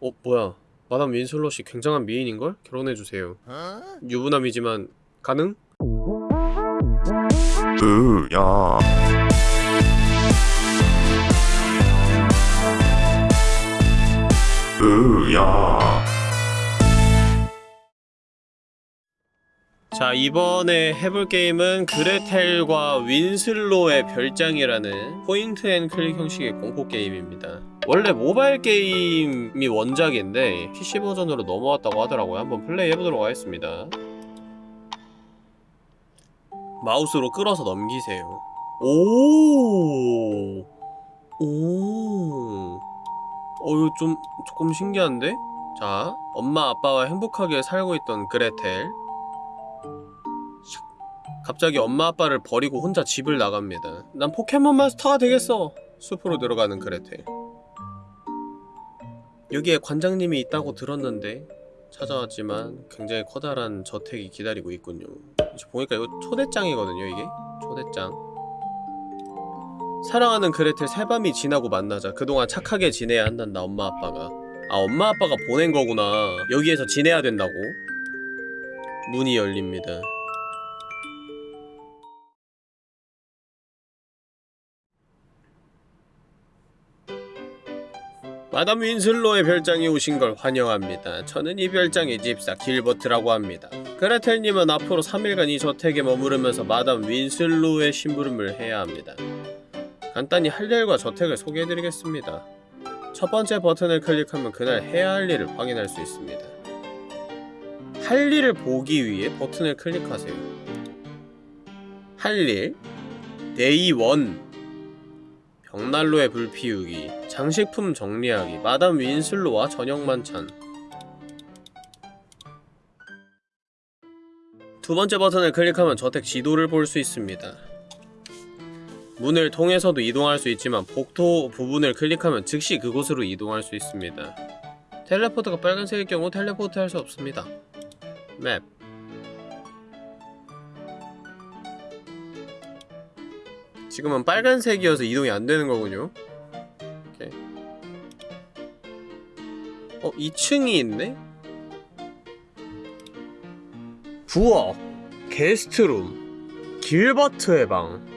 어 뭐야. 마담 윈슬롯이 굉장한 미인인걸? 결혼해주세요. 유부남이지만 가능? 으야. 으야. 자 이번에 해볼 게임은 그레텔과 윈슬로의 별장이라는 point and click 형식의 공포 게임입니다 원래 모바일 게임이 원작인데 PC 버전으로 넘어왔다고 하더라고요. 한번 플레이 해보도록 하겠습니다. 마우스로 끌어서 넘기세요. 오, 오, 어 이거 좀 조금 신기한데? 자, 엄마 아빠와 행복하게 살고 있던 그레텔. 샥. 갑자기 엄마 아빠를 버리고 혼자 집을 나갑니다. 난 포켓몬 마스터가 되겠어. 숲으로 들어가는 그레텔 여기에 관장님이 있다고 들었는데 찾아왔지만 굉장히 커다란 저택이 기다리고 있군요. 보니까 이거 초대장이거든요 이게? 초대장. 사랑하는 그레텔 새밤이 지나고 만나자. 그동안 착하게 지내야 한단다 엄마 아빠가. 아 엄마 아빠가 보낸 거구나. 여기에서 지내야 된다고? 문이 열립니다 마담 윈슬로의 별장에 오신 걸 환영합니다. 저는 이 별장의 집사 길버트라고 합니다. 그레텔님은 앞으로 3일간 이 저택에 머무르면서 마담 윈슬로의 심부름을 해야 합니다. 간단히 할 일과 저택을 소개해드리겠습니다. 첫 번째 버튼을 클릭하면 그날 해야 할 일을 확인할 수 있습니다. 할 일을 보기 위해 버튼을 클릭하세요. 할 일, Day 1 벽난로의 불 피우기, 장식품 정리하기, 마담 윈슬로와 저녁 만찬 두 번째 버튼을 클릭하면 저택 지도를 볼 수 있습니다. 문을 통해서도 이동할 수 있지만 복도 부분을 클릭하면 즉시 그곳으로 이동할 수 있습니다. teleport가 빨간색일 경우 텔레포트 할 수 없습니다. map 지금은 빨간색이어서 이동이 안 되는 거군요. 오케이. 어, 2층이 있네? 부엌, 게스트룸, 길버트의 방.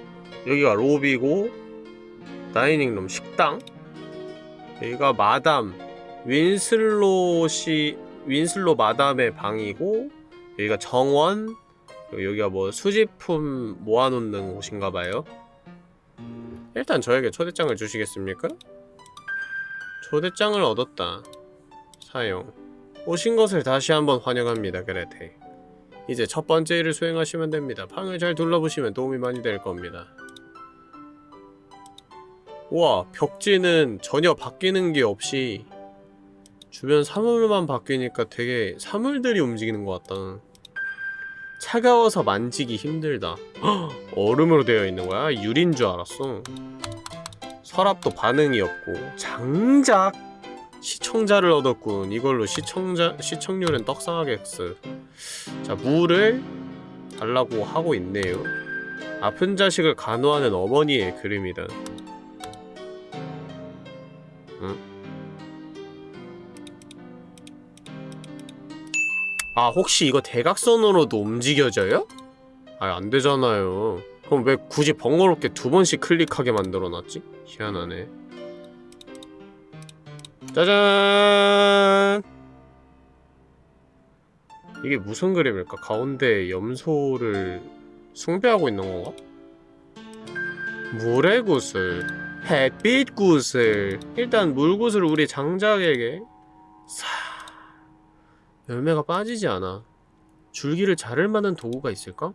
여기가 로비고, 다이닝룸, 식당. 여기가 마담, 윈슬롯이, 윈슬로 마담의 방이고, 여기가 정원, 여기가 뭐 수집품 모아놓는 곳인가봐요. 일단 저에게 초대장을 주시겠습니까? 초대장을 얻었다. 사용. 오신 것을 다시 한번 환영합니다, 그레테. 이제 첫 번째 일을 수행하시면 됩니다. 방을 잘 둘러보시면 도움이 많이 될 겁니다. 우와, 벽지는 전혀 바뀌는 게 없이 주변 사물만 바뀌니까 되게 사물들이 움직이는 것 같다. 차가워서 만지기 힘들다. 헉, 얼음으로 되어 있는 거야? 유리인 줄 알았어. 서랍도 반응이 없고 장작! 시청자를 얻었군. 이걸로 시청자 시청률은 떡상하겠어. 자 물을 달라고 하고 있네요. 아픈 자식을 간호하는 어머니의 그림이다 아 혹시 이거 대각선으로도 움직여져요? 아 안되잖아요 그럼 왜 굳이 번거롭게 두 번씩 클릭하게 만들어놨지? 희한하네 짜잔 이게 무슨 그림일까? 가운데 염소를 숭배하고 있는 건가? 물의 구슬 햇빛 구슬 일단 물 구슬을 우리 장작에게 사 열매가 빠지지 않아. 줄기를 자를 만한 도구가 있을까?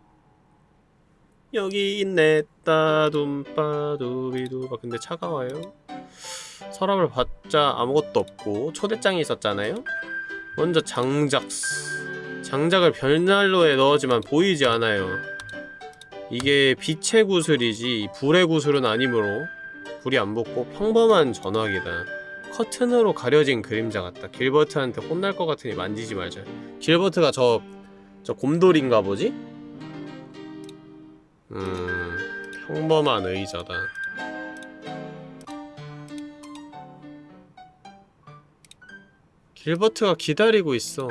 여기 있네 따둠빠두비두바 근데 차가워요 서랍을 받자 아무것도 없고 초대장이 있었잖아요? 먼저 장작 장작을 벽난로에 넣었지만 보이지 않아요 이게 빛의 구슬이지 불의 구슬은 아니므로 불이 안 붙고 평범한 전화기다 커튼으로 가려진 그림자 같다 길버트한테 혼날 것 같으니 만지지 말자 길버트가 저... 저 곰돌인가 보지? 음... 평범한 의자다 길버트가 기다리고 있어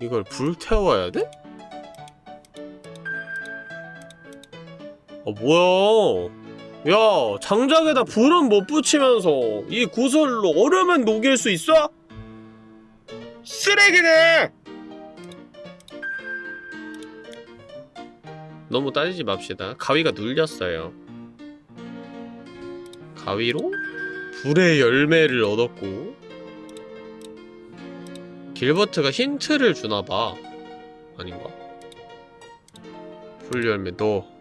이걸 불태워야 돼? 어 뭐야 야 장작에다 불은 못 붙이면서 이 구슬로 얼음은 녹일 수 있어? 쓰레기네! 너무 따지지 맙시다 가위가 눌렸어요 가위로 불의 열매를 얻었고 길버트가 힌트를 주나봐 아닌가? 불 열매 너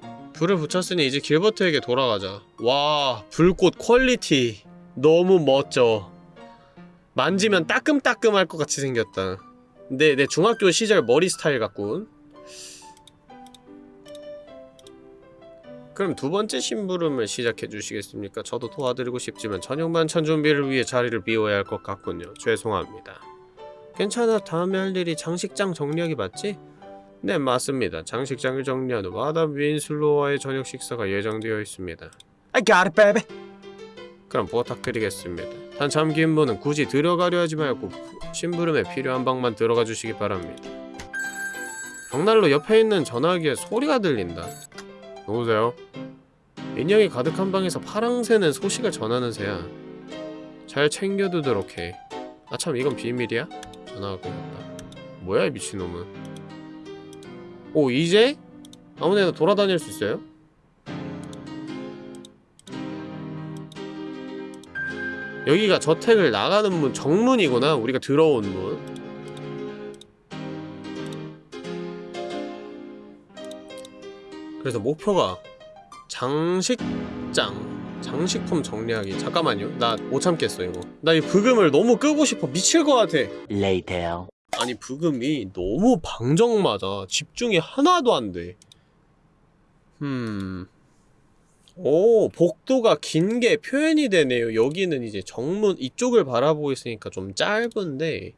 불을 붙였으니 이제 길버트에게 돌아가자 와 불꽃 quality 너무 멋져 만지면 따끔따끔할 것 같이 생겼다 근데 내 중학교 시절 머리 스타일 같군 그럼 두 번째 심부름을 시작해 주시겠습니까? 저도 도와드리고 싶지만 저녁 만찬 준비를 위해 자리를 비워야 할 것 같군요. 죄송합니다. 괜찮아. 다음에 할 일이 장식장 정리하기 맞지? 네, 맞습니다. 장식장을 정리한 후 마담 윈슬로와의 저녁 식사가 예정되어 있습니다. I got it, baby. 그럼 부탁드리겠습니다. 단 잠긴 분은 굳이 들어가려 하지 말고 심부름에 필요한 방만 들어가 주시기 바랍니다. 벽난로 옆에 있는 전화기에 소리가 들린다. 누구세요? 인형이 가득한 방에서 파랑새는 소식을 전하는 새야. 잘 챙겨두도록 해. 아참 이건 비밀이야? 전화가 끊겼다. 뭐야 이 미친놈은. 오 이제? 아무데나 돌아다닐 수 있어요? 여기가 저택을 나가는 문 정문이구나. 우리가 들어온 문. 그래서 목표가 장식장 장식품 정리하기. 잠깐만요. 나 못 참겠어 이거. 나이 부금을 너무 끄고 싶어. 미칠 것 같아. Later. 아니 부금이 너무 방정맞아 집중이 하나도 안돼. 음... 오 복도가 긴 게 표현이 되네요. 여기는 이제 정문 이쪽을 바라보고 있으니까 좀 짧은데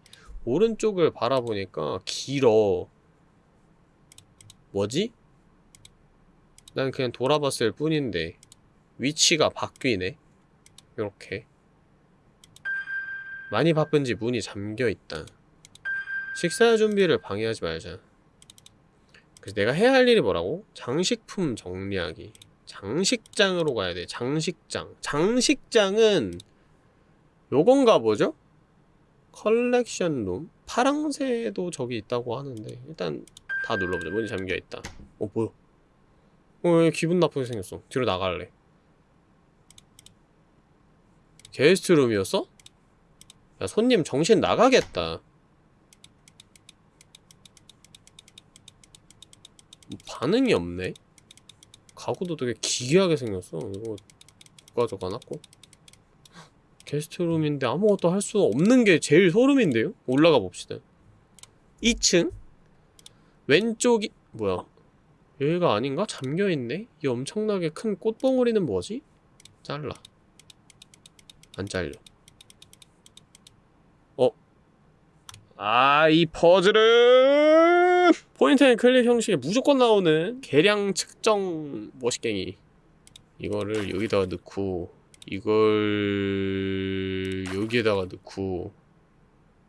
오른쪽을 바라보니까 길어. 뭐지? 난 그냥 돌아봤을 뿐인데 위치가 바뀌네. 요렇게. 많이 바쁜지 문이 잠겨있다 식사 준비를 방해하지 말자 그래서 내가 해야 할 일이 뭐라고? 장식품 정리하기 장식장으로 가야 돼 장식장 장식장은 요건가 보죠? 컬렉션 룸 파랑새도 저기 있다고 하는데 일단 다 눌러보자 문이 잠겨있다 어 뭐야 어, 왜 기분 나쁘게 생겼어. 뒤로 나갈래. 게스트룸이었어? 야, 손님 정신 나가겠다. 반응이 없네? 가구도 되게 기괴하게 생겼어. 이거 가져가놨고. 게스트룸인데 아무것도 할 수 없는 게 제일 소름인데요? 올라가 봅시다. 2층? 왼쪽이, 뭐야. 여기가 아닌가? 잠겨있네? 이 엄청나게 큰 꽃봉오리는 뭐지? 잘라 안 잘려 어? 아, 이 퍼즐은 point and click 형식에 무조건 나오는 계량 측정 머시갱이 이거를 여기다가 넣고 이걸 여기에다가 넣고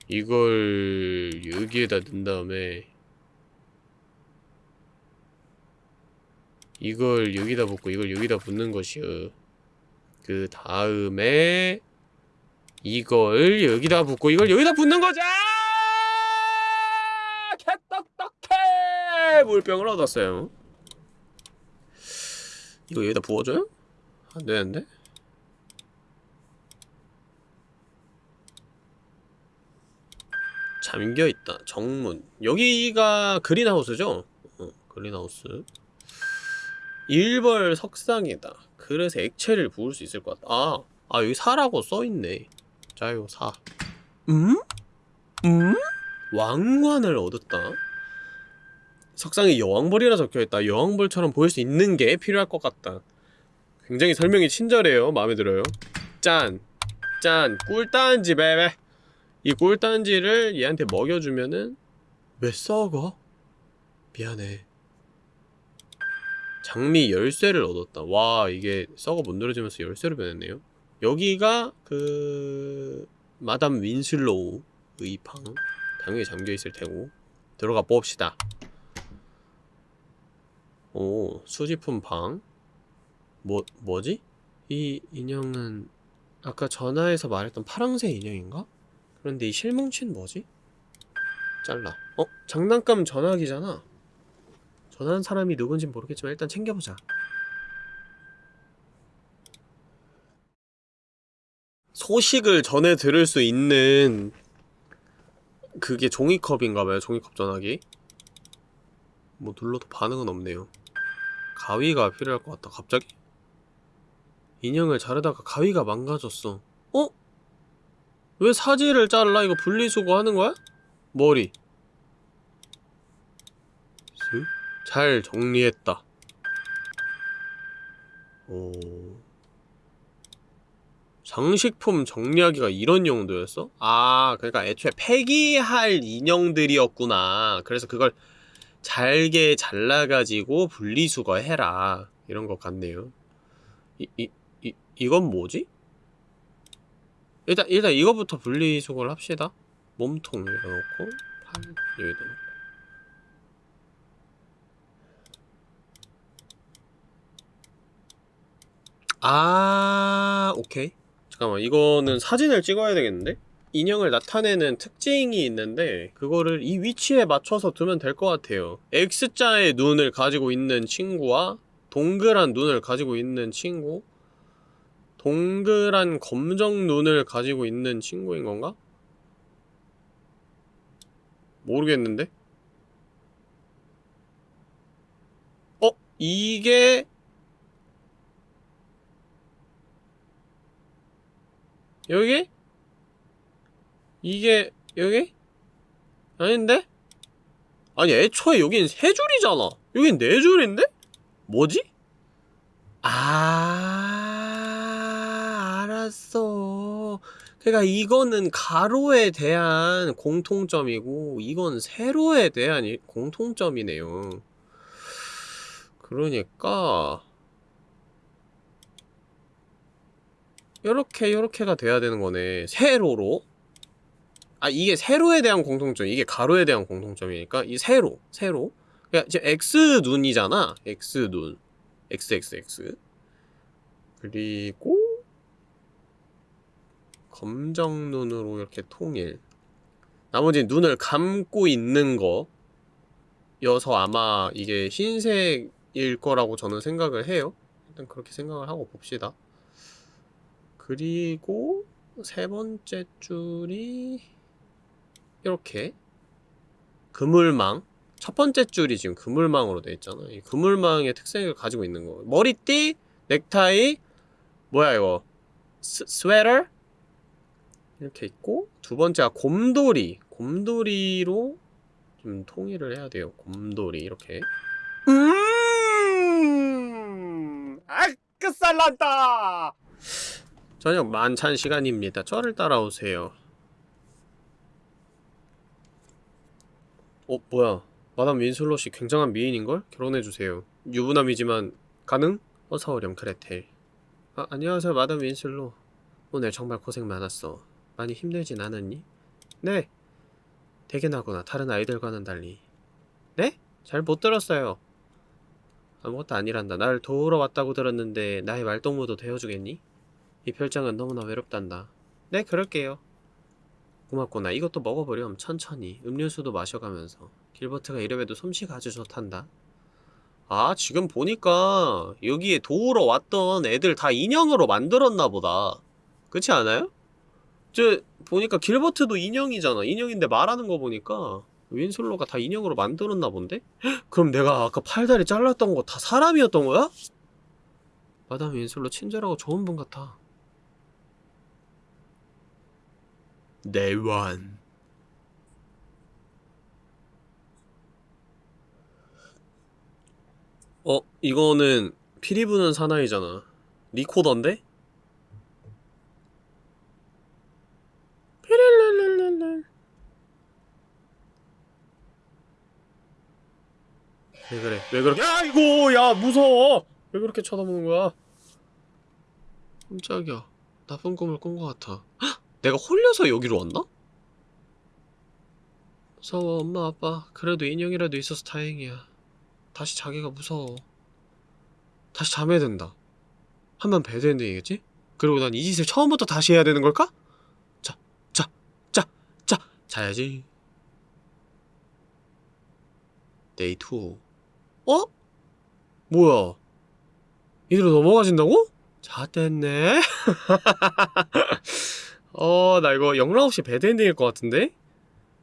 이걸 여기에다 넣은 다음에 이걸 여기다 붓고 이걸 여기다 붓는 것이요. 그 다음에 이걸 여기다 붓고 이걸 여기다 붓는 거죠. 개떡떡해 물병을 얻었어요. 이거 여기다 부어줘요? 안 되는데? 잠겨 있다. 정문. 여기가 그린하우스죠? 어, 그린하우스. 일벌 석상이다. 그래서 액체를 부을 수 있을 것 같다. 아, 아 여기 사라고 써있네. 자요 사. 음? 음? 왕관을 얻었다. 석상에 여왕벌이라 적혀있다. 여왕벌처럼 보일 수 있는 게 필요할 것 같다. 굉장히 설명이 친절해요. 마음에 들어요. 짠. 짠. 꿀단지 베베. 이 꿀단지를 얘한테 먹여주면은 왜 썩어? 미안해. 장미 열쇠를 얻었다. 와 이게 썩어 못 늘어지면서 열쇠로 변했네요. 여기가 그 마담 윈슬로우의 방 당연히 잠겨 있을 테고 들어가 봅시다. 오 수집품 방. 뭐 뭐지? 이 인형은 아까 전화에서 말했던 파랑새 인형인가? 그런데 이 실뭉치는 뭐지? 잘라. 어? 장난감 전화기잖아. 전화한 사람이 누군진 모르겠지만 일단 챙겨보자. 소식을 전해 들을 수 있는 그게 종이컵인가봐요. 종이컵 전화기. 뭐 눌러도 반응은 없네요. 가위가 필요할 것 같다. 갑자기? 인형을 자르다가 가위가 망가졌어. 어? 왜 사지를 잘라? 이거 분리수거 하는 거야? 머리. 슥? 잘 정리했다. 오. 장식품 정리하기가 이런 용도였어? 아, 그러니까 애초에 폐기할 인형들이었구나. 그래서 그걸 잘게 잘라가지고 분리수거해라. 이런 것 같네요. 이, 이, 이, 이건 뭐지? 일단, 일단 이거부터 분리수거를 합시다. 몸통 여기다 놓고, 팔 여기다 놓고. 아, 오케이. 잠깐만, 이거는 사진을 찍어야 되겠는데? 인형을 나타내는 특징이 있는데 그거를 이 위치에 맞춰서 두면 될 것 같아요 X자의 눈을 가지고 있는 친구와 동그란 눈을 가지고 있는 친구 동그란 검정 눈을 가지고 있는 친구인 건가? 모르겠는데? 어? 이게 여기? 이게 여기? 아닌데? 아니 애초에 여긴 세 줄이잖아 여긴 네 줄인데? 뭐지? 아 알았어 그니까 이거는 가로에 대한 공통점이고 이건 세로에 대한 이- 공통점이네요 그러니까 요렇게 요렇게가 돼야 되는 거네. 세로로. 아 이게 세로에 대한 공통점 이게 가로에 대한 공통점이니까 이 세로 세로. 그러니까 지금 x 눈이잖아. X 눈. Xxx 그리고 검정 눈으로 이렇게 통일. 나머지 눈을 감고 있는 거 여서 아마 이게 흰색일 거라고 저는 생각을 해요. 일단 그렇게 생각을 하고 봅시다 그리고 세 번째 줄이 이렇게. 그물망. 첫 번째 줄이 지금 그물망으로 되어 있잖아. 이 그물망의 특색을 가지고 있는 거. 머리띠, 넥타이 뭐야 이거? 스, 스웨터? 이렇게 있고 두 번째가 곰돌이. 곰돌이로 좀 통일을 해야 돼요. 곰돌이. 이렇게. 음 아크살란다 저녁 만찬 시간입니다. 저를 따라오세요. 어 뭐야? 마담 윈슬롯이 굉장한 미인인걸? 결혼해주세요. 유부남이지만 가능? 어서 오렴 그레텔. 아 안녕하세요 마담 윈슬롯. 오늘 정말 고생 많았어. 많이 힘들진 않았니? 네. 대견하구나. 다른 아이들과는 달리. 네? 잘 못 들었어요. 아무것도 아니란다. 날 도우러 왔다고 들었는데 나의 말동무도 되어주겠니? 이 별장은 너무나 외롭단다 네 그럴게요 고맙구나. 이것도 먹어보렴. 천천히. 음료수도 마셔가면서. 길버트가 이래봬도 솜씨가 아주 좋단다. 아, 지금 보니까 여기에 도우러 왔던 애들 다 인형으로 만들었나 보다. 그렇지 않아요? 저 보니까 길버트도 인형이잖아. 인형인데 말하는 거 보니까 윈슬로가 다 인형으로 만들었나 본데? 헉, 그럼 내가 아까 팔다리 잘랐던 거 다 사람이었던 거야? 마담 윈슬로 친절하고 좋은 분 같아. 내완 어? 이거는 피리 부는 사나이잖아. 리코더인데? 왜 그래? 왜 그렇게 아이고 야 무서워! 왜 그렇게 쳐다보는 거야? 깜짝이야. 나쁜 꿈을 꾼 것 같아. 헉! 내가 홀려서 여기로 왔나? 무서워 엄마 아빠 그래도 인형이라도 있어서 다행이야 다시 자기가 무서워 다시 잠에 든다 하면 bad ending이겠지? 그리고 난 이 짓을 처음부터 다시 해야 되는 걸까? 자, 자, 자, 자, 자야지. Day 2. 어? 뭐야? 이대로 넘어가진다고? 잣됐네. 어, 나 이거 영락 없이 bad ending일 것 같은데?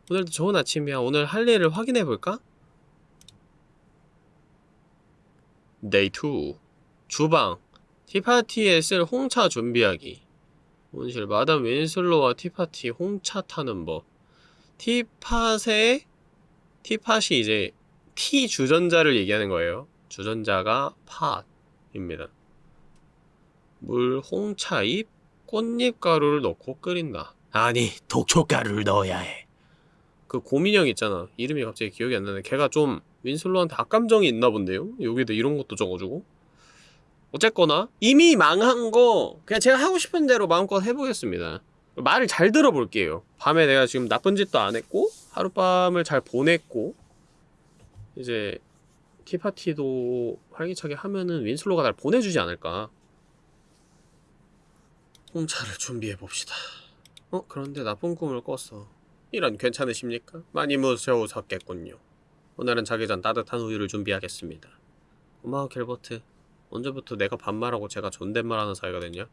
오늘도 좋은 아침이야. 오늘 할 일을 확인해볼까? Day 2. 주방. tea party에 쓸 홍차 준비하기. 온실 마담 윈슬로와 tea party 홍차 타는 법. teapot의 teapot이 이제 tea 주전자를 얘기하는 거예요. 주전자가 pot입니다. 물 홍차 잎 꽃잎 가루를 넣고 끓인다. 아니 독초 가루를 넣어야 해. 그 고민형 있잖아. 이름이 갑자기 기억이 안 나네. 걔가 좀 윈슬로한테 악감정이 있나 본데요. 여기다 이런 것도 적어주고. 어쨌거나 이미 망한 거 그냥 제가 하고 싶은 대로 마음껏 해보겠습니다 말을 잘 들어볼게요 밤에 내가 지금 나쁜 짓도 안 했고 하룻밤을 잘 보냈고 이제 티파티도 활기차게 하면은 윈슬로가 날 보내주지 않을까 홍차를 준비해봅시다 어? 그런데 나쁜 꿈을 꿨어 이런 괜찮으십니까? 많이 무서우셨겠군요 오늘은 자기 전 따뜻한 우유를 준비하겠습니다 고마워 갤버트 언제부터 내가 반말하고 제가 존댓말하는 사이가 됐냐?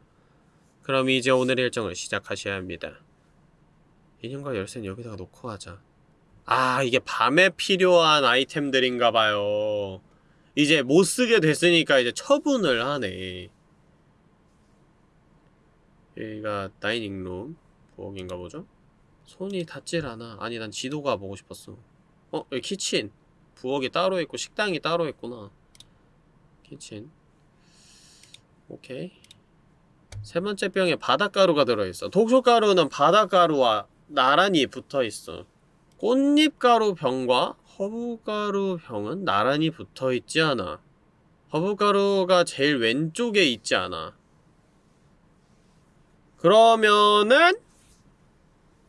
그럼 이제 오늘 일정을 시작하셔야 합니다. 인형과 열쇠는 여기다가 놓고 하자. 아 이게 밤에 필요한 아이템들인가봐요. 이제 못쓰게 됐으니까 이제 처분을 하네. 여기가 dining room 부엌인가 보죠? 손이 닿질 않아. 아니 난 지도가 보고 싶었어. 어? 여기 kitchen. 부엌이 따로 있고 식당이 따로 있구나. kitchen. 오케이. 세 번째 병에 바닷가루가 들어있어. 독초가루는 바닷가루와 나란히 붙어있어. 꽃잎가루 병과 허브가루 병은 나란히 붙어있지 않아. 허브가루가 제일 왼쪽에 있지 않아. 그러면은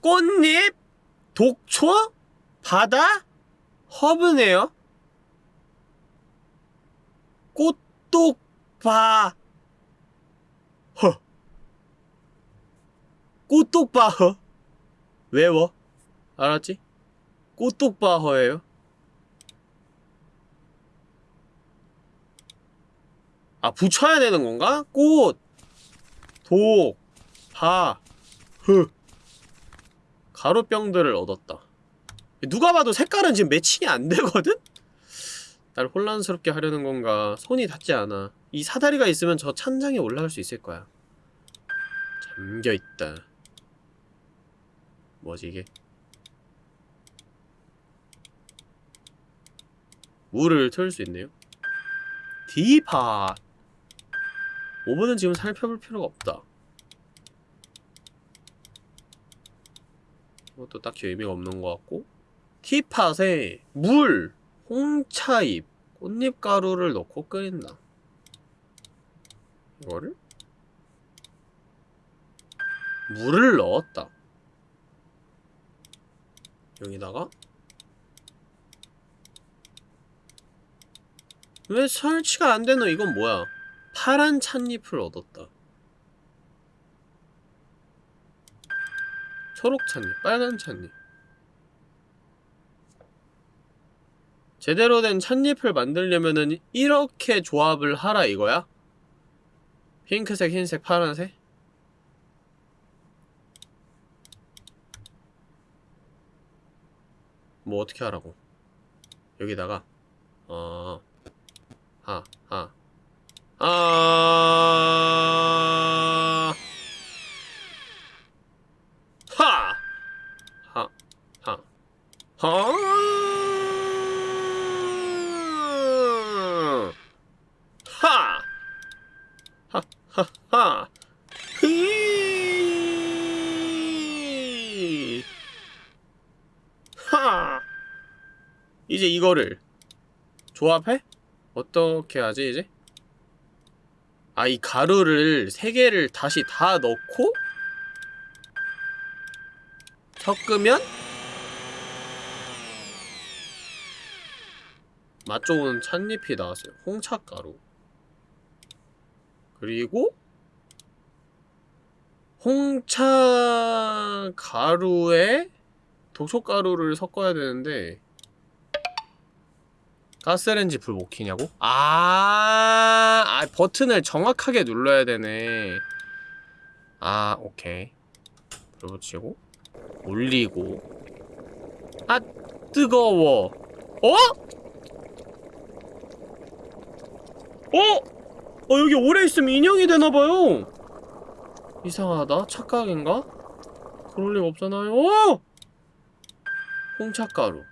꽃잎, 독초, 바다, 허브네요. 꽃독바 허 꽃독바 허 외워 알았지? 꽃독바 허예요 아 붙여야 되는 건가? 꽃 독, 바, 흐. 가루병들을 얻었다. 누가 봐도 색깔은 지금 매칭이 안 되거든? 날 혼란스럽게 하려는 건가? 손이 닿지 않아. 이 사다리가 있으면 저 찬장에 올라갈 수 있을 거야. 잠겨있다. 뭐지 이게? 물을 틀 수 있네요. 디팟. 오븐은 지금 살펴볼 필요가 없다 이것도 딱히 의미가 없는 것 같고 티팟에 물, 홍차잎, 꽃잎가루를 넣고 끓인다 이거를? 물을 넣었다 여기다가 왜 설치가 안 되노? 이건 뭐야? 파란 찻잎을 얻었다. 초록 찻잎, 빨간 찻잎. 제대로 된 찻잎을 만들려면은 이렇게 조합을 하라 이거야? 핑크색, 흰색, 파란색? 뭐 어떻게 하라고? 여기다가 어... 하, 하. 아... 하! 하, 하. 하! 하! 하, 하, 하. 히! 하! 이제 이거를 조합해? 어떻게 하지 이제? 아 이 가루를 세 개를 다시 다 넣고 섞으면 맛 좋은 찻잎이 나왔어요. 홍차가루. 그리고 홍차 가루에 독초가루를 섞어야 되는데 가스레인지 불못 켜냐고? 아, 아 버튼을 정확하게 눌러야 되네. 아, 오케이. 불 붙이고 올리고 아 뜨거워. 어? 어? 어 여기 오래 있으면 인형이 되나봐요. 이상하다. 착각인가? 그럴 리가 없잖아요. 어! 홍차가루.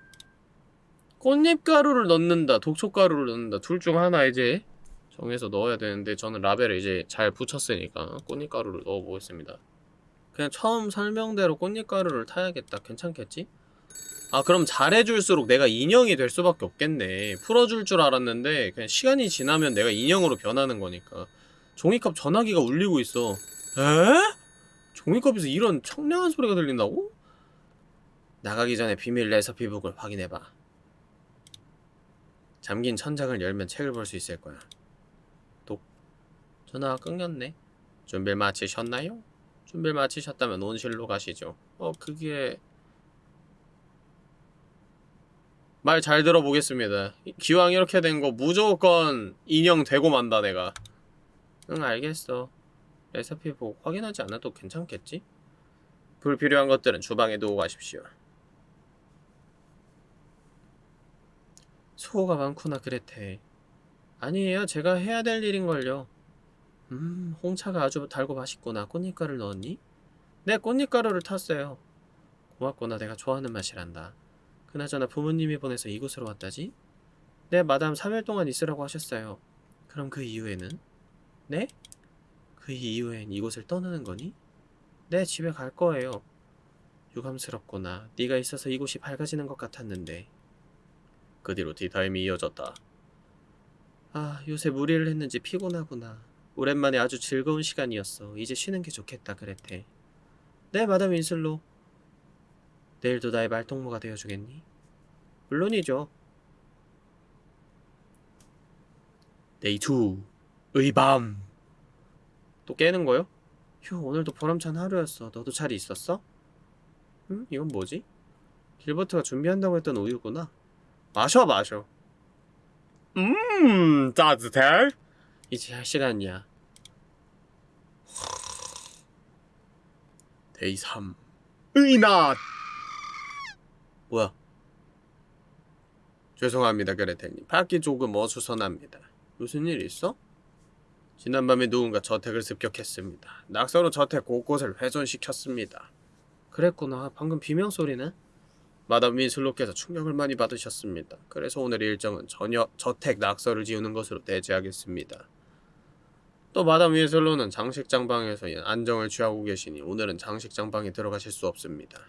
꽃잎가루를 넣는다, 독초가루를 넣는다. 둘 중 하나 이제 정해서 넣어야 되는데 저는 라벨을 이제 잘 붙였으니까 꽃잎가루를 넣어보겠습니다. 그냥 처음 설명대로 꽃잎가루를 타야겠다. 괜찮겠지? 아 그럼 잘해줄수록 내가 인형이 될 수밖에 없겠네. 풀어줄 줄 알았는데 그냥 시간이 지나면 내가 인형으로 변하는 거니까. 종이컵 전화기가 울리고 있어. 에? 종이컵에서 이런 청량한 소리가 들린다고? 나가기 전에 비밀 레서 피북을 확인해봐. 잠긴 천장을 열면 책을 볼 수 있을 거야. 독. 전화가 끊겼네. 준비를 마치셨나요? 준비를 마치셨다면 온실로 가시죠. 어, 그게... 말 잘 들어보겠습니다. 기왕 이렇게 된 거 무조건 인형 되고 만다 내가. 응 알겠어. 레시피 보고 확인하지 않아도 괜찮겠지? 불필요한 것들은 주방에 두고 가십시오. 수고가 많구나 그레테. 아니에요. 제가 해야 될 일인걸요. 음, 홍차가 아주 달고 맛있구나. 꽃잎가루를 넣었니? 네, 꽃잎가루를 탔어요. 고맙구나. 내가 좋아하는 맛이란다. 그나저나 부모님이 보내서 이곳으로 왔다지? 네, 마담 3일 동안 있으라고 하셨어요. 그럼 그 이후에는? 네? 그 이후엔 이곳을 떠나는 거니? 네, 집에 갈 거예요. 유감스럽구나. 네가 있어서 이곳이 밝아지는 것 같았는데. 그 뒤로 디타임이 이어졌다. 아, 요새 무리를 했는지 피곤하구나. 오랜만에 아주 즐거운 시간이었어. 이제 쉬는 게 좋겠다, 그랬대. 네, 마담 윈슬로. 내일도 나의 말동무가 되어주겠니? 물론이죠. Day 2의 밤. 또 깨는 거요? 휴, 오늘도 보람찬 하루였어. 너도 잘 있었어? 음? 이건 뭐지? 길버트가 준비한다고 했던 우유구나. 마셔, 마셔. 음, 따뜻해. 이제 잘 시간이야. Day 3의 낮! 뭐야? 죄송합니다, 그레텔님. 밖이 조금 어수선합니다. 무슨 일 있어? 지난밤에 누군가 저택을 습격했습니다. 낙서로 저택 곳곳을 훼손시켰습니다. 그랬구나. 방금 비명 소리네. 마담 윈슬로께서 충격을 많이 받으셨습니다. 그래서 오늘 일정은 전부 저택 낙서를 지우는 것으로 대체하겠습니다. 또 마담 윈슬로는 장식장 방에서 안정을 취하고 계시니 오늘은 장식장 방에 들어가실 수 없습니다.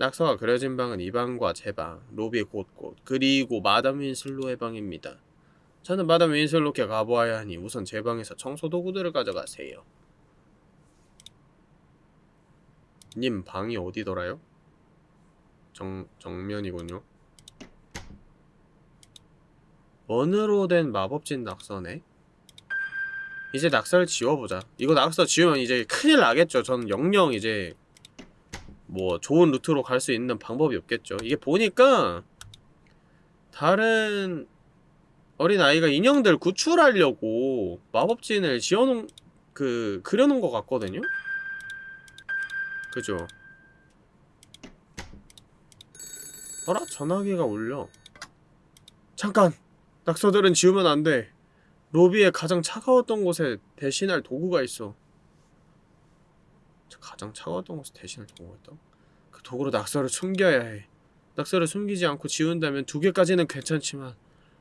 낙서가 그려진 방은 이 방과 제 방, 로비 곳곳, 그리고 마담 윈슬로의 방입니다. 저는 마담 윈슬로께 가보아야 하니 우선 제 방에서 청소 도구들을 가져가세요. 님 방이 어디더라요? 정, 정면이군요. 원으로 된 마법진 낙서네? 이제 낙서를 지워보자. 이거 낙서 지우면 이제 큰일 나겠죠. 저는 영영 이제 뭐 좋은 루트로 갈 수 있는 방법이 없겠죠. 이게 보니까 다른 어린 아이가 인형들 구출하려고 마법진을 지어놓은 그 그려놓은 것 같거든요. 그죠? 어라? 전화기가 울려. 잠깐! 낙서들은 지우면 안 돼. 로비에 가장 차가웠던 곳에 대신할 도구가 있어. 가장 차가웠던 곳에 대신을 동호했다? 그 도구로 낙서를 숨겨야 해. 낙서를 숨기지 않고 지운다면 두 개까지는 괜찮지만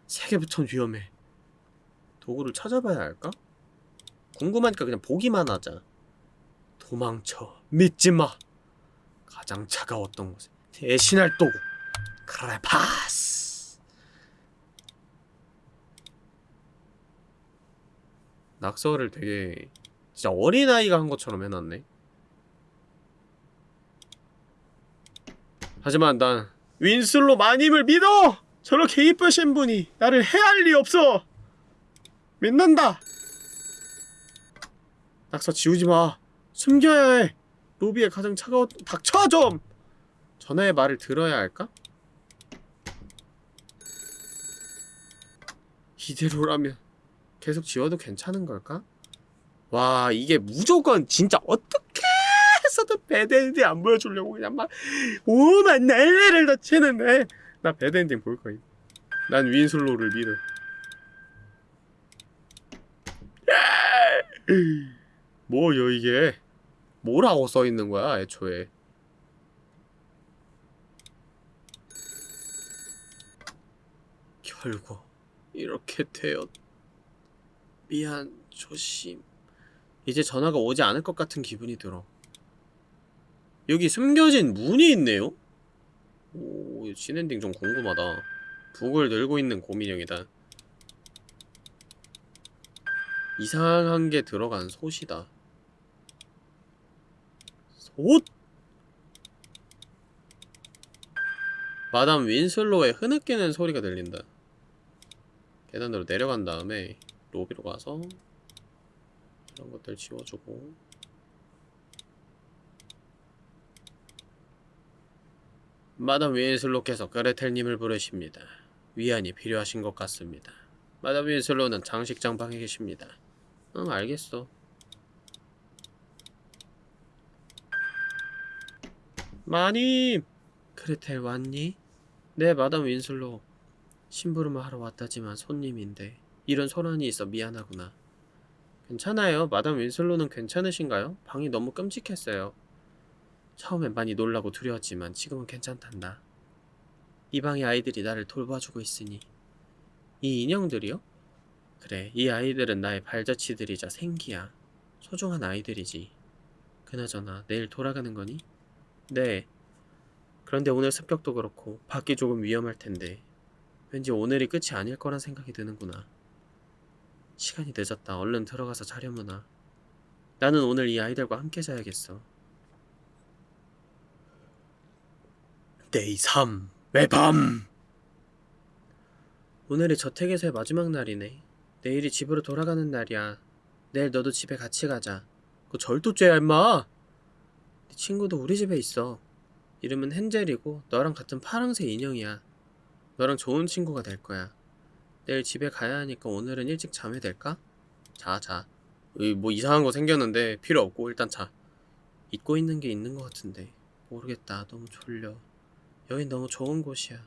세 개부터는 위험해. 도구를 찾아봐야 할까? 궁금하니까 그냥 보기만 하자. 도망쳐. 믿지마. 가장 차가웠던 곳에 대신할 도구. 그래 파스. 낙서를 되게 진짜 어린아이가 한 것처럼 해놨네. 하지만 난 윈슬로 마님을 믿어! 저렇게 이쁘신 분이 나를 해할 리 없어! 믿는다! 낙서 지우지 마! 숨겨야 해! 로비에 가장 차가운 닥쳐 좀! 전하의 말을 들어야 할까? 이대로라면 계속 지워도 괜찮은 걸까? 와 이게 무조건 진짜 어떻게 해서든 배드엔딩 안 보여주려고 그냥 막 오만 날래를 다 치는데. 나 배드엔딩 볼 거임. 난 윈슬로를 믿어. 뭐요 이게? 뭐라고 써있는 거야 애초에? 결국 이렇게 되었. 미안 조심. 이제 전화가 오지 않을 것 같은 기분이 들어 여기 숨겨진 문이 있네요? 오 신엔딩 좀 궁금하다. 북을 늘고 있는 고민형이다. 이상한 게 들어간 솥이다. 솥? 마담 윈슬로의 흐느끼는 소리가 들린다. 계단으로 내려간 다음에 로비로 가서 이런 것들 지워주고 마담 윈슬로께서 그레텔님을 부르십니다. 위안이 필요하신 것 같습니다. 마담 윈슬로는 장식장 방에 계십니다. 응 알겠어. 마님! 그레텔 왔니? 네 마담 윈슬로 심부름을 하러 왔다지만 손님인데 이런 소란이 있어 미안하구나. 괜찮아요. 마담 윈슬로는 괜찮으신가요? 방이 너무 끔찍했어요. 처음엔 많이 놀라고 두려웠지만 지금은 괜찮단다. 이 방의 아이들이 나를 돌봐주고 있으니 이 인형들이요? 그래, 이 아이들은 나의 발자취들이자 생기야. 소중한 아이들이지. 그나저나 내일 돌아가는 거니? 네. 그런데 오늘 습격도 그렇고 밖이 조금 위험할 텐데 왠지 오늘이 끝이 아닐 거란 생각이 드는구나. 시간이 늦었다. 얼른 들어가서 자려무나. 나는 오늘 이 아이들과 함께 자야겠어. Day 3의 밤 오늘이 저택에서의 마지막 날이네. 내일이 집으로 돌아가는 날이야. 내일 너도 집에 같이 가자. 그 절도죄야 임마. 네 친구도 우리 집에 있어. 이름은 헨젤이고 너랑 같은 파랑색 인형이야. 너랑 좋은 친구가 될 거야. 내일 집에 가야 하니까 오늘은 일찍 자면 될까? 자, 자. 으이, 뭐 이상한 거 생겼는데 필요 없고 일단 자. 잊고 있는 게 있는 것 같은데 모르겠다. 너무 졸려. 여긴 너무 좋은 곳이야.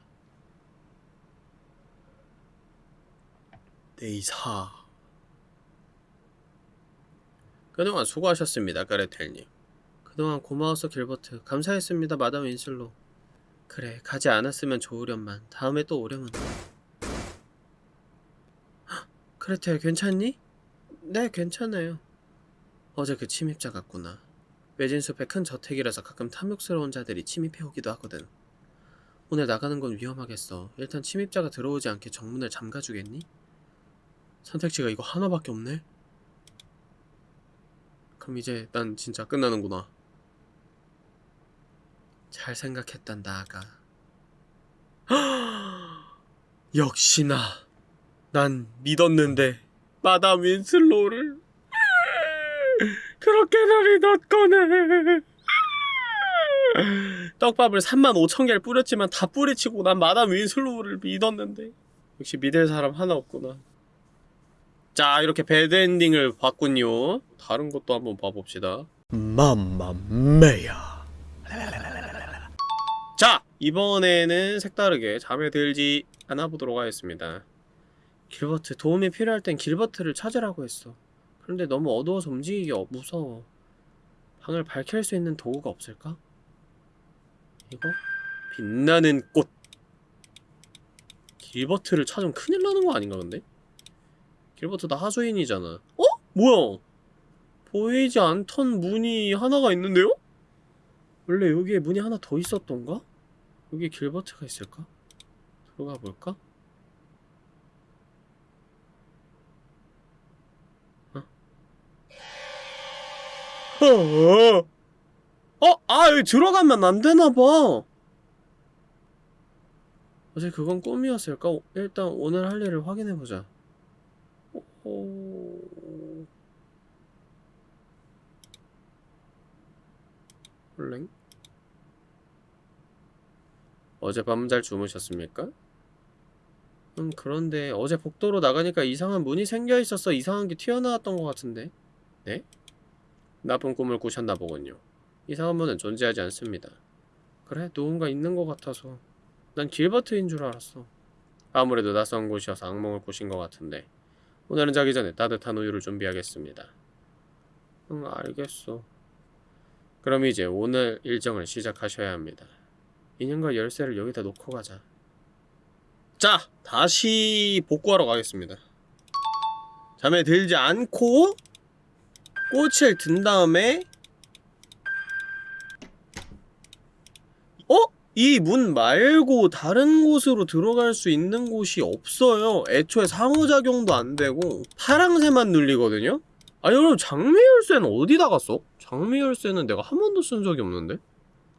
네이사. 그동안 수고하셨습니다, 그레텔님. 그동안 고마워서 길버트. 감사했습니다, 마담 윈슬로. 그래, 가지 않았으면 좋으련만. 다음에 또 오려면. 헉, 그레텔, 괜찮니? 네, 괜찮아요. 어제 그 침입자 같구나. 외진 숲의 큰 저택이라서 가끔 탐욕스러운 자들이 침입해 오기도 하거든. 오늘 나가는 건 위험하겠어. 일단 침입자가 들어오지 않게 정문을 잠가주겠니? 선택지가 이거 하나밖에 없네? 그럼 이제 난 진짜 끝나는구나. 잘 생각했단다, 아가. 역시나 난 믿었는데 마담 윈슬로를 그렇게나 믿었거네. 떡밥을 3만 5천 개를 뿌렸지만 다 뿌리치고 난 마담 윈슬로우를 믿었는데. 역시 믿을 사람 하나 없구나. 자 이렇게 배드엔딩을 봤군요. 다른 것도 한번 봐봅시다. 맘마메야. 자 이번에는 색다르게 잠에 들지 않아 보도록 하겠습니다. 길버트 도움이 필요할 땐 길버트를 찾으라고 했어. 그런데 너무 어두워서 움직이기 어- 무서워. 방을 밝힐 수 있는 도구가 없을까? 이거? 빛나는 꽃 길버트를 찾으면 큰일 나는 거 아닌가 근데? 길버트 나 하수인이잖아 어? 뭐야? 보이지 않던 문이 하나가 있는데요? 원래 여기에 문이 하나 더 있었던가? 여기 길버트가 있을까? 들어가 볼까? 어? 어? 아 여기 들어가면 안 되나봐 어제 그건 꿈이었을까? 오- 일단 오늘 할 일을 확인해보자 오... 헐랭? 어젯밤은 잘 주무셨습니까? 음 그런데 어제 복도로 나가니까 이상한 문이 생겨 있어서 이상한 게 튀어나왔던 것 같은데 네? 나쁜 꿈을 꾸셨나 보군요 이상한 문은 존재하지 않습니다. 그래 누군가 있는 것 같아서. 난 길버트인 줄 알았어. 아무래도 낯선 곳이어서 악몽을 꾸신 것 같은데. 오늘은 자기 전에 따뜻한 우유를 준비하겠습니다. 응 알겠어. 그럼 이제 오늘 일정을 시작하셔야 합니다. 인형과 열쇠를 여기다 놓고 가자. 자 다시 복구하러 가겠습니다. 잠에 들지 않고 꽃을 든 다음에 어? 이 문 말고 다른 곳으로 들어갈 수 있는 곳이 없어요 애초에 상호작용도 안되고 파랑새만 눌리거든요? 아니 그럼 장미 열쇠는 어디다 갔어? 장미 열쇠는 내가 한 번도 쓴 적이 없는데?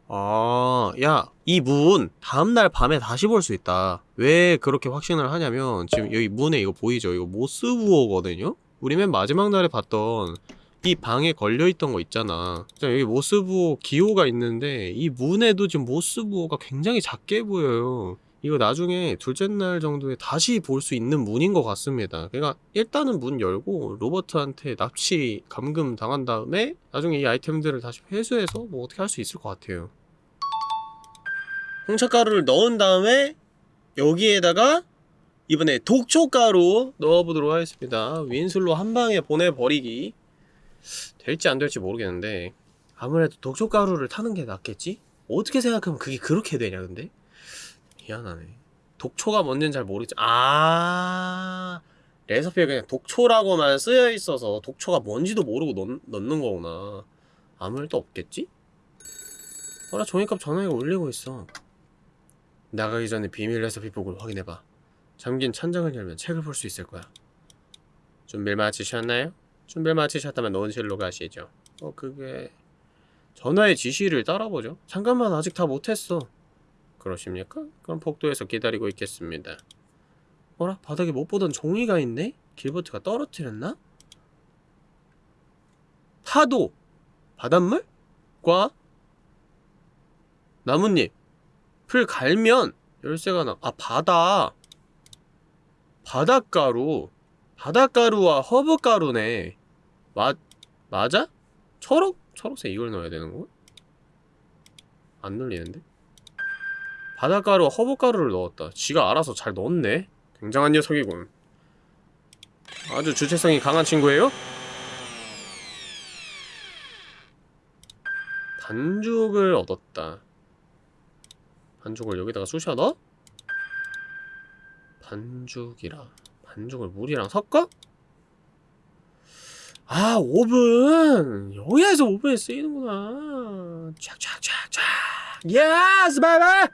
아, 야, 이 문 다음날 밤에 다시 볼 수 있다. 왜 그렇게 확신을 하냐면 지금 여기 문에 이거 보이죠? 이거 모스부호거든요? 우리 맨 마지막 날에 봤던 이 방에 걸려있던 거 있잖아. 자, 여기 모스부호 기호가 있는데 이 문에도 지금 모스부호가 굉장히 작게 보여요. 이거 나중에 둘째 날 정도에 다시 볼 수 있는 문인 것 같습니다. 그러니까 일단은 문 열고 로버트한테 납치 감금 당한 다음에 나중에 이 아이템들을 다시 회수해서 뭐 어떻게 할 수 있을 것 같아요. 홍차가루를 넣은 다음에 여기에다가 이번에 독초가루 넣어보도록 하겠습니다. 윈슬로 한 방에 보내버리기 될지 안 될지 모르겠는데 아무래도 독초가루를 타는 게 낫겠지? 어떻게 생각하면 그게 그렇게 되냐 근데? 미안하네 독초가 뭔지는 잘 모르겠지 아 레시피에 그냥 독초라고만 쓰여 있어서 독초가 뭔지도 모르고 넣, 넣는 거구나 아무 일도 없겠지? 어라 종이컵 전화기가 울리고 있어 나가기 전에 비밀 레시피북을 확인해봐 잠긴 천장을 열면 책을 볼 수 있을 거야 준비를 마치셨나요? 준비를 마치셨다면 논실로 가시죠 어 그게 전화의 지시를 따라보죠 잠깐만 아직 다 못했어 그러십니까? 그럼 복도에서 기다리고 있겠습니다 어라? 바닥에 못 보던 종이가 있네? 길버트가 떨어뜨렸나? 파도! 바닷물? 과? 나뭇잎 풀 갈면 열쇠가 나... 아 바다 바닷가루 바닷가루와 허브가루네 맞... 맞아? 초록? 초록색 이걸 넣어야 되는 거? 안 눌리는데? 바닷가루 허브가루를 넣었다 지가 알아서 잘 넣었네 굉장한 녀석이군 아주 주체성이 강한 친구예요? 반죽을 얻었다 반죽을 여기다가 쑤셔 넣어? 반죽이라 반죽을 물이랑 섞어? 아 오븐! 여기에서 오븐에 쓰이는구나. 촥촥촥촥 yes bye bye!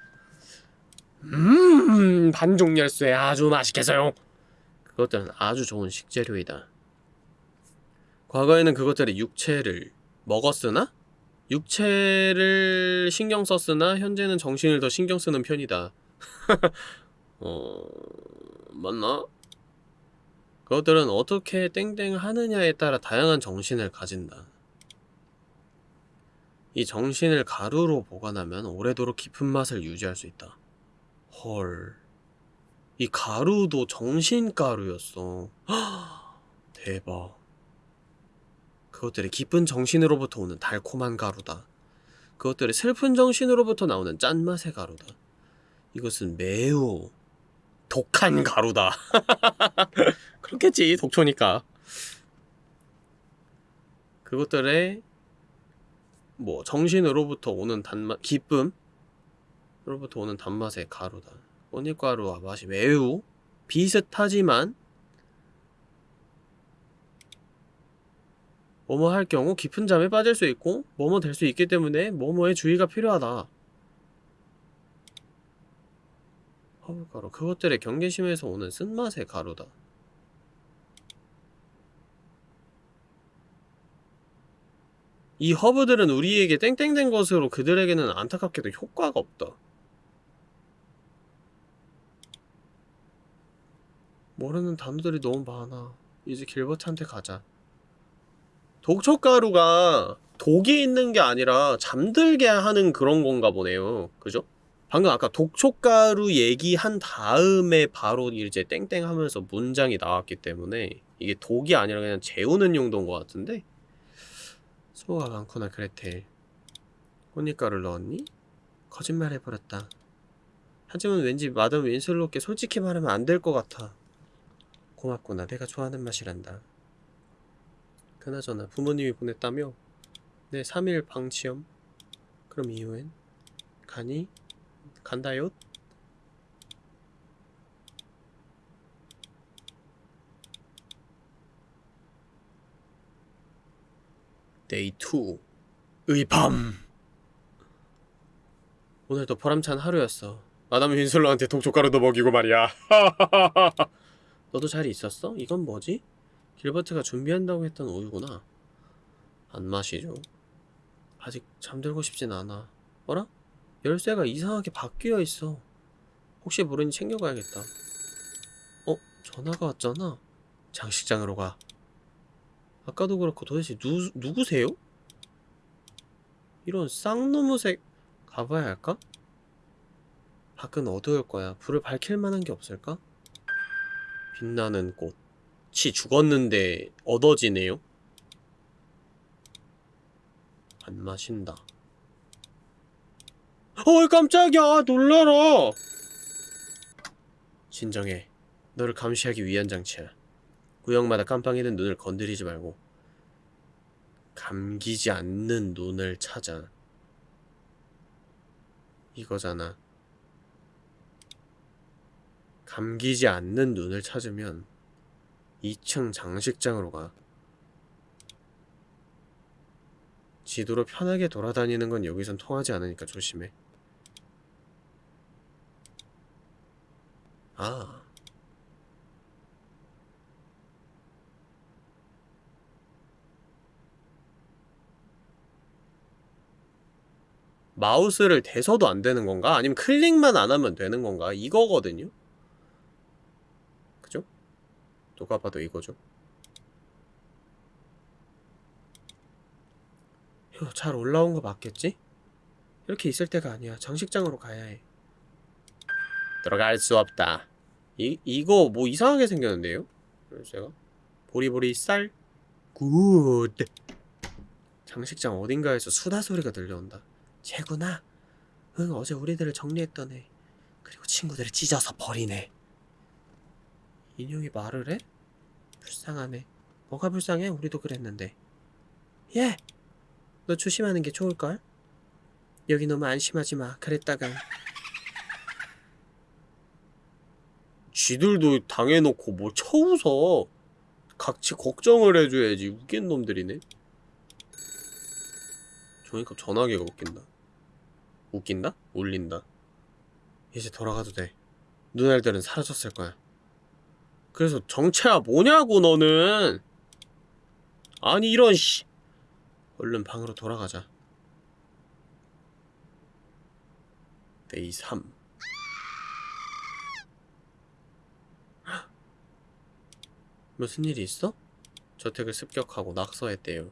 음 반죽 열쇠 아주 맛있겠어요. 그것들은 아주 좋은 식재료이다. 과거에는 그것들이 육체를 먹었으나 육체를 신경 썼으나 현재는 정신을 더 신경 쓰는 편이다. 어... 맞나? 그것들은 어떻게 땡땡 하느냐에 따라 다양한 정신을 가진다. 이 정신을 가루로 보관하면 오래도록 깊은 맛을 유지할 수 있다. 헐. 이 가루도 정신가루였어. 대박. 그것들이 기쁜 정신으로부터 오는 달콤한 가루다. 그것들이 슬픈 정신으로부터 나오는 짠맛의 가루다. 이것은 매우 독한 가루다. 그렇겠지, 독초니까. 그것들의 뭐 정신으로부터 오는 단맛, 기쁨 으로부터 오는 단맛의 가루다. 꽃잎가루와 맛이 매우 비슷하지만 뭐뭐 할 경우 깊은 잠에 빠질 수 있고 뭐뭐 될 수 있기 때문에 뭐뭐에 주의가 필요하다. 허브가루 그것들의 경계심에서 오는 쓴맛의 가루다 이 허브들은 우리에게 땡땡된 것으로 그들에게는 안타깝게도 효과가 없다. 모르는 단어들이 너무 많아. 이제 길버트한테 가자. 독촉가루가 독이 있는 게 아니라 잠들게 하는 그런 건가 보네요. 그죠? 방금 아까 독촉가루 얘기한 다음에 바로 이제 땡땡 하면서 문장이 나왔기 때문에 이게 독이 아니라 그냥 재우는 용도인 것 같은데 수고가 많구나 그레텔 꽃잎가루를 넣었니? 거짓말 해버렸다 하지만 왠지 마담 윈슬로께 솔직히 말하면 안 될 것 같아 고맙구나 내가 좋아하는 맛이란다 그나저나 부모님이 보냈다며? 네 3일 방치염 그럼 이후엔? 가니? 간다요? Day 2의 밤 오늘도 보람찬 하루였어 마담 윈슬로한테 독초가루도 먹이고 말이야 너도 잘 있었어? 이건 뭐지? 길버트가 준비한다고 했던 우유구나 안 마시죠 아직 잠들고 싶진 않아 어라? 열쇠가 이상하게 바뀌어 있어 혹시 모르니 챙겨가야겠다 어? 전화가 왔잖아 장식장으로 가 아까도 그렇고 도대체 누, 누구세요? 이런 쌍놈의색 가봐야 할까? 밖은 어두울 거야 불을 밝힐 만한 게 없을까? 빛나는 꽃이 죽었는데 얻어지네요? 안 마신다 어이 깜짝이야? 놀라라. 진정해. 너를 감시하기 위한 장치야. 구역마다 깜빡이는 눈을 건드리지 말고 감기지 않는 눈을 찾아. 이거잖아. 감기지 않는 눈을 찾으면 2층 장식장으로 가. 지도로 편하게 돌아다니는 건 여기선 통하지 않으니까 조심해 아 마우스를 대서도 안 되는 건가? 아니면 클릭만 안 하면 되는 건가? 이거거든요? 그죠? 누가 봐도 이거죠. 휴, 잘 올라온 거 맞겠지? 이렇게 있을 때가 아니야. 장식장으로 가야 해. 들어갈 수 없다. 이, 이거 뭐 이상하게 생겼는데요? 제가 보리보리 쌀 good. 장식장 어딘가에서 수다 소리가 들려온다. 쟤구나. 응, 어제 우리들을 정리했던 애. 그리고 친구들을 찢어서 버리네. 인형이 말을 해? 불쌍하네. 뭐가 불쌍해? 우리도 그랬는데. 예! 너 조심하는 게 좋을걸? 여기 너무 안심하지 마. 그랬다간. 쥐들도 당해놓고 뭐 쳐웃어. 각지 걱정을 해줘야지. 웃긴 놈들이네. 종이컵 전화기가 웃긴다. 웃긴다? 울린다. 이제 돌아가도 돼. 눈알들은 사라졌을 거야. 그래서 정체가 뭐냐고 너는. 아니 이런 씨. 얼른 방으로 돌아가자. Day 3. 무슨 일이 있어? 저택을 습격하고 낙서했대요.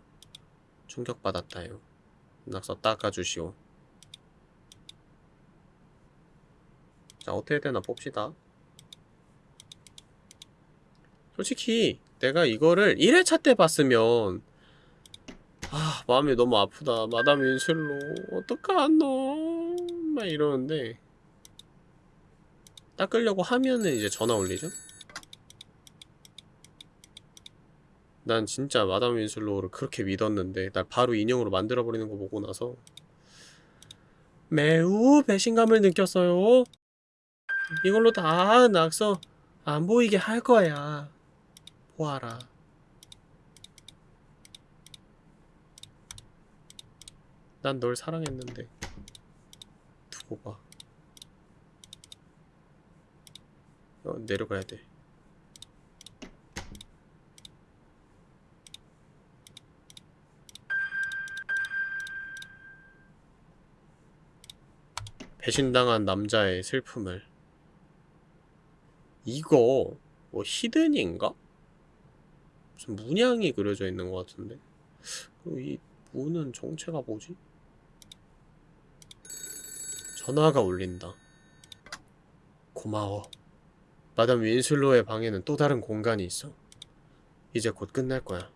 충격받았다요. 낙서 닦아주시오. 자, 어떻게 되나 봅시다. 솔직히, 내가 이거를 1회차 때 봤으면, 아, 마음이 너무 아프다. 마담 윈슬로, 어떡하노? 막 이러는데, 닦으려고 하면은 이제 전화 올리죠? 난 진짜 마담 윈슬로우를 그렇게 믿었는데 날 바로 인형으로 만들어버리는 거 보고 나서 매우 배신감을 느꼈어요 이걸로 다 낙서 안 보이게 할 거야. 보아라. 난 널 사랑했는데. 두고 봐. 어, 내려가야 돼. 배신당한 남자의 슬픔을 이거 뭐 히든인가? 무슨 문양이 그려져 있는 것 같은데? 이 문은 정체가 뭐지? 전화가 울린다. 고마워. 마담 윈슬로의 방에는 또 다른 공간이 있어. 이제 곧 끝날 거야.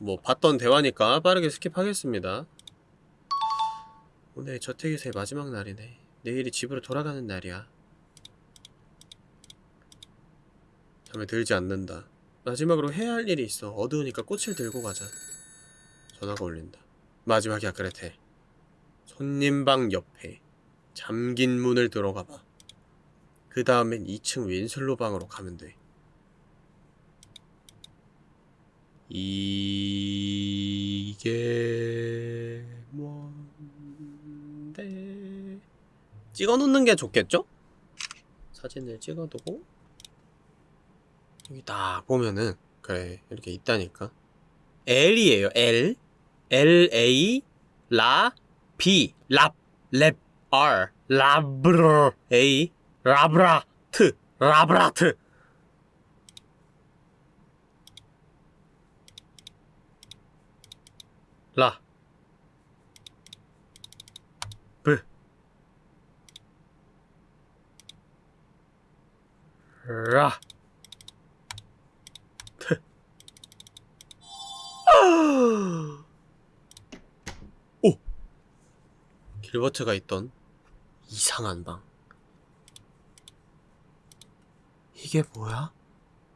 뭐 봤던 대화니까 빠르게 스킵하겠습니다. 오늘 저택에서의 마지막 날이네. 내일이 집으로 돌아가는 날이야 잠에 들지 않는다. 마지막으로 해야 할 일이 있어. 어두우니까 꽃을 들고 가자. 전화가 울린다. 마지막이야 그레텔 손님 방 옆에 잠긴 문을 들어가봐. 그 다음엔 2층 윈슬로 방으로 가면 돼. 이게 뭔데? 찍어놓는 게 좋겠죠? 사진을 찍어두고 여기 딱 보면은 그래 이렇게 있다니까. L이에요 L. L A 라 B 랍랩 R. 라브르 A. 라브라트 라브라트. 라. 브. 라. 트. 오! 길버트가 있던 이상한 방. 이게 뭐야?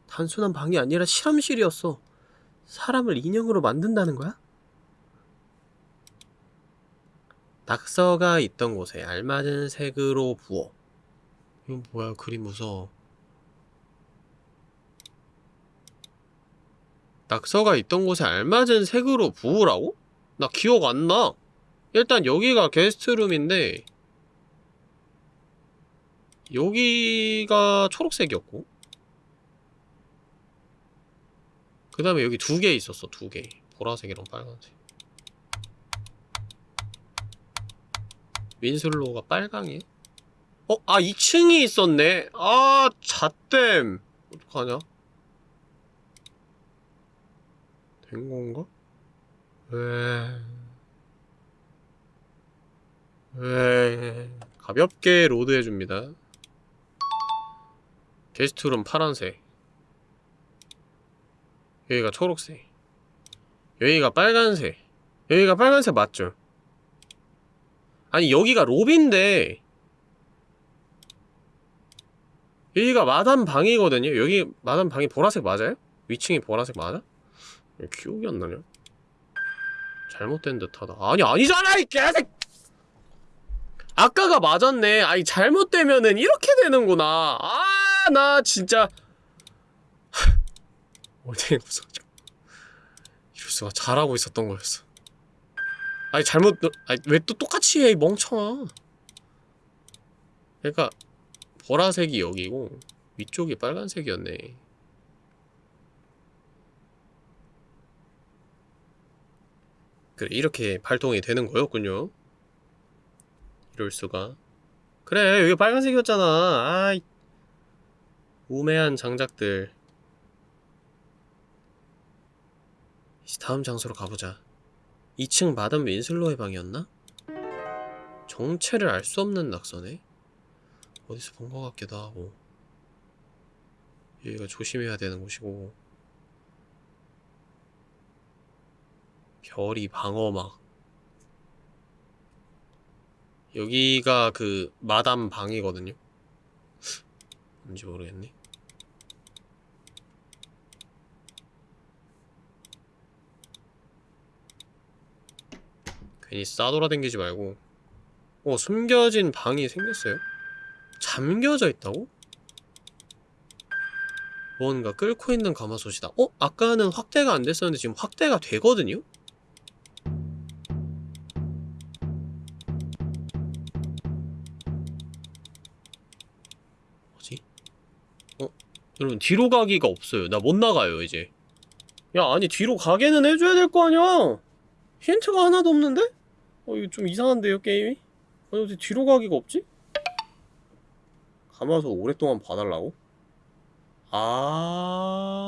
단순한 방이 아니라 실험실이었어. 사람을 인형으로 만든다는 거야? 낙서가 있던 곳에 알맞은 색으로 부어. 이건 뭐야? 그림 무서워. 낙서가 있던 곳에 알맞은 색으로 부으라고? 나 기억 안 나. 일단 여기가 게스트룸인데 여기가 초록색이었고 그 다음에 여기 두 개 있었어 두 개 보라색이랑 빨간색 윈슬로우가 빨강이야? 어? 아 2층이 있었네 아 잣댐 어떡하냐 된 건가? 왜... 왜... 가볍게 load 해줍니다 게스트룸 파란색 여기가 초록색 여기가 빨간색 여기가 빨간색 맞죠? 아니 여기가 로비인데 여기가 마담 방이거든요 여기 마담 방이 보라색 맞아요? 위층이 보라색 맞아? 기억이 안 나냐? 잘못된 듯하다. 아니 아니잖아 이 개색 아까가 맞았네. 아니 잘못되면은 이렇게 되는구나. 아 나 진짜. 어디 무서워져 이럴 수가 잘하고 있었던 거였어. 아니 잘못 아니 왜 또 똑같이 해이 멍청아? 그러니까 보라색이 여기고 위쪽이 빨간색이었네 그래 이렇게 발동이 되는 거였군요. 이럴 수가. 그래 여기 빨간색이었잖아. 아이. 우매한 장작들. 이제 다음 장소로 가보자. 2층 마담 윈슬로의 방이었나? 정체를 알 수 없는 낙서네? 어디서 본 것 같기도 하고. 여기가 조심해야 되는 곳이고 별이 방어막 여기가 그 마담 방이거든요 뭔지 모르겠네 괜히 싸돌아댕기지 말고 어 숨겨진 방이 생겼어요? 잠겨져 있다고? 뭔가 끓고 있는 가마솥이다 어? 아까는 확대가 안 됐었는데 지금 확대가 되거든요? 여러분 뒤로 가기가 없어요 나 못 나가요 이제 야 아니 뒤로 가게는 해줘야 될 거 아니야 힌트가 하나도 없는데? 어 이거 좀 이상한데요 게임이? 아니 어떻게 뒤로 가기가 없지? 감아서 오랫동안 봐달라고? 아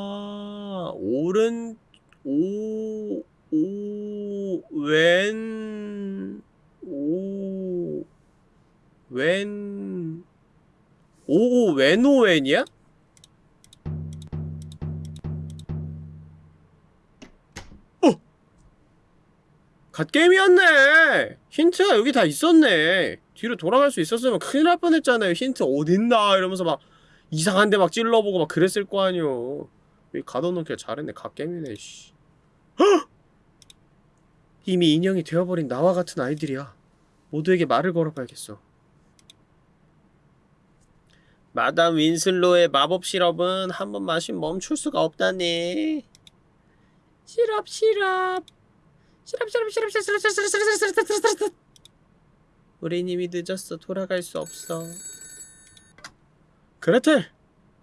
오른 오, 오, 왼, 오, 왼, 오, 왼오왼이야? 갓게임이었네! 힌트가 여기 다 있었네! 뒤로 돌아갈 수 있었으면 큰일 날 뻔했잖아요. 힌트 어딨나? 이러면서 막 이상한 데 막 찔러보고 막 그랬을 거 아니오. 여기 가둬놓길 잘했네. 갓게임이네, 씨. 헉! 이미 인형이 되어버린 나와 같은 아이들이야. 모두에게 말을 걸어봐야겠어. 마담 윈슬로의 마법 시럽은 한 번 마시면 멈출 수가 없다네. 시럽 시럽 우린 이미 늦었어. 돌아갈 수 없어. 그레텔!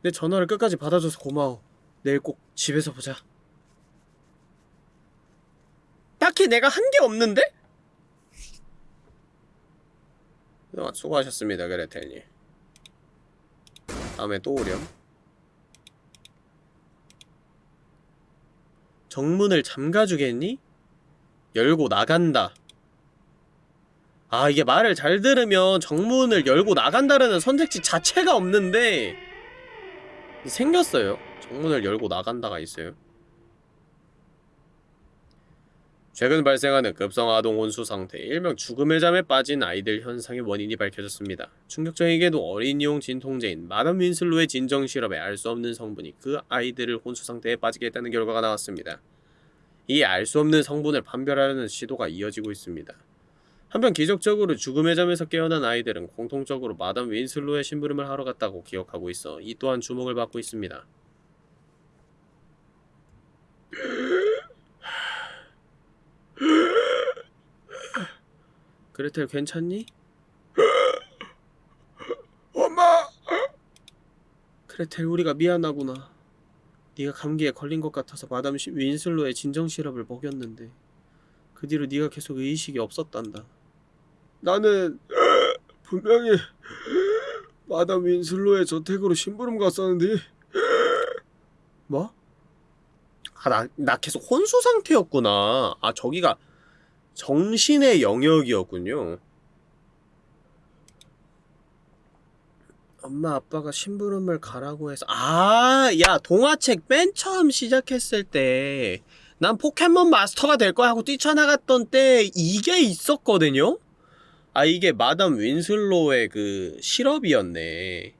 내 전화를 끝까지 받아줘서 고마워. 내일 꼭 집에서 보자. 딱히 내가 한 게 없는데? 그동안 수고하셨습니다, 그레텔님. 다음에 또 오렴. 정문을 잠가주겠니? 열고 나간다. 아, 이게 말을 잘 들으면 정문을 열고 나간다라는 선택지 자체가 없는데 생겼어요. 정문을 열고 나간다가 있어요. 최근 발생하는 급성아동 혼수 상태, 일명 죽음의 잠에 빠진 아이들 현상의 원인이 밝혀졌습니다. 충격적이게도 어린이용 진통제인 마담 윈슬로의 진정 시럽에 알 수 없는 성분이 그 아이들을 혼수 상태에 빠지게 했다는 결과가 나왔습니다. 이 알 수 없는 성분을 판별하려는 시도가 이어지고 있습니다. 한편 기적적으로 죽음의 잠에서 깨어난 아이들은 공통적으로 마담 윈슬로의 심부름을 하러 갔다고 기억하고 있어 이 또한 주목을 받고 있습니다. 그레텔 괜찮니? 엄마! 그레텔 우리가 미안하구나. 네가 감기에 걸린 것 같아서 마담 시- 윈슬로의 진정 시럽을 먹였는데 그 뒤로 네가 계속 의식이 없었단다. 나는 분명히 마담 윈슬로의 저택으로 심부름 갔었는데 뭐? 아, 나, 나 계속 혼수 상태였구나. 아, 저기가 정신의 영역이었군요. 엄마 아빠가 심부름을 가라고 해서 아, 야, 동화책 맨 처음 시작했을 때 난 포켓몬 마스터가 될 거야 하고 뛰쳐나갔던 때 이게 있었거든요? 아 이게 마담 윈슬로의 그 시럽이었네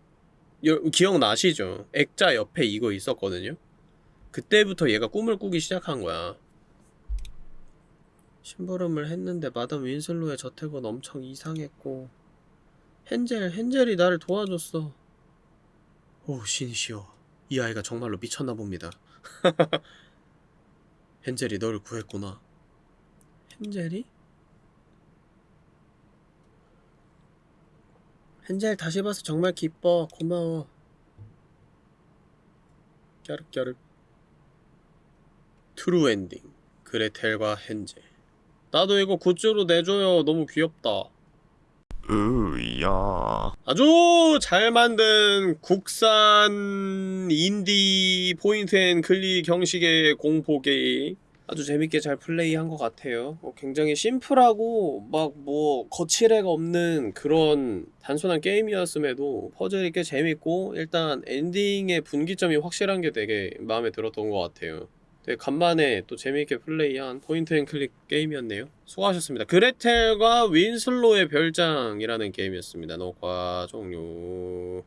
여- 기억나시죠? 액자 옆에 이거 있었거든요? 그때부터 얘가 꿈을 꾸기 시작한 거야 심부름을 했는데 마담 윈슬로의 저택은 엄청 이상했고 헨젤, 헨젤이 나를 도와줬어 오 신이시여 이 아이가 정말로 미쳤나 봅니다 헨젤이 너를 구했구나 헨젤이? 헨젤 다시 봐서 정말 기뻐. 고마워. 까르까르. True ending. 그레텔과 헨젤. 나도 이거 goods로 내줘요. 너무 귀엽다. 으야. 아주 잘 만든 국산 인디 point and click 형식의 공포 게임. 아주 재밌게 잘 플레이한 것 같아요. 어, 굉장히 심플하고 막 뭐 거칠 게 없는 그런 단순한 게임이었음에도 퍼즐이 꽤 재밌고 일단 엔딩의 분기점이 확실한 게 되게 마음에 들었던 것 같아요. 되게 간만에 또 재미있게 플레이한 point and click 게임이었네요. 수고하셨습니다. 그레텔과 윈슬로의 별장이라는 게임이었습니다. 녹화 종료.